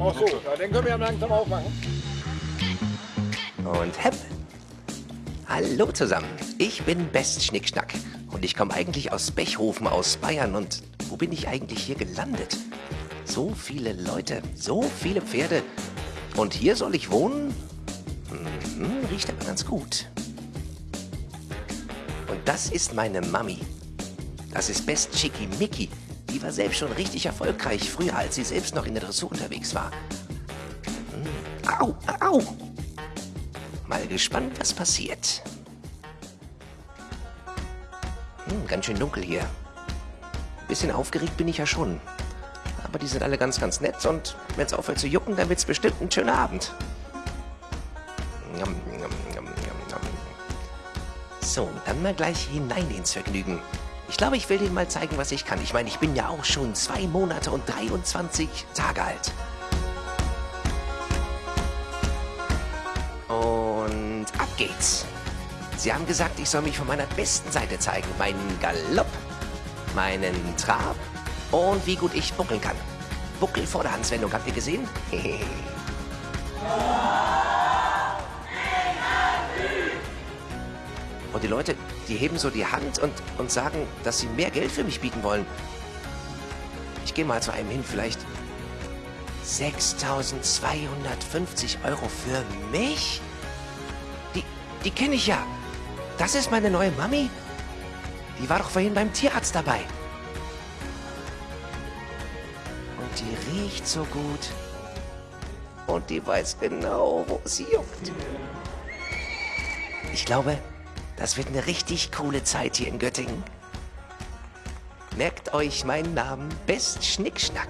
Ach so, ja, den können wir ja langsam aufmachen. Und hepp. Hallo zusammen, ich bin Best Schnickschnack und ich komme eigentlich aus Bechhofen aus Bayern und wo bin ich eigentlich hier gelandet? So viele Leute, so viele Pferde und hier soll ich wohnen? Mhm, riecht aber ganz gut. Und das ist meine Mami. Das ist Best Chicky Mickey. Die war selbst schon richtig erfolgreich, früher als sie selbst noch in der Dressur unterwegs war. Mhm. Au, au! Mal gespannt, was passiert. Hm, ganz schön dunkel hier. Bisschen aufgeregt bin ich ja schon. Aber die sind alle ganz, ganz nett und wenn es aufhört zu jucken, dann wird es bestimmt ein schöner Abend. So, dann mal gleich hinein ins Vergnügen. Ich glaube, ich will denen mal zeigen, was ich kann. Ich meine, ich bin ja auch schon zwei Monate und 23 Tage alt. Und ab geht's. Sie haben gesagt, ich soll mich von meiner besten Seite zeigen. Meinen Galopp, meinen Trab und wie gut ich buckeln kann. Buckel-Vorderhandswendung, habt ihr gesehen? Und die Leute, die heben so die Hand und, und sagen, dass sie mehr Geld für mich bieten wollen. Ich gehe mal zu einem hin, vielleicht 6.250 Euro für mich? Die, die kenne ich ja. Das ist meine neue Mami. Die war doch vorhin beim Tierarzt dabei. Und die riecht so gut. Und die weiß genau, wo sie juckt. Ich glaube, das wird eine richtig coole Zeit hier in Göttingen. Merkt euch meinen Namen Best Schnickschnack.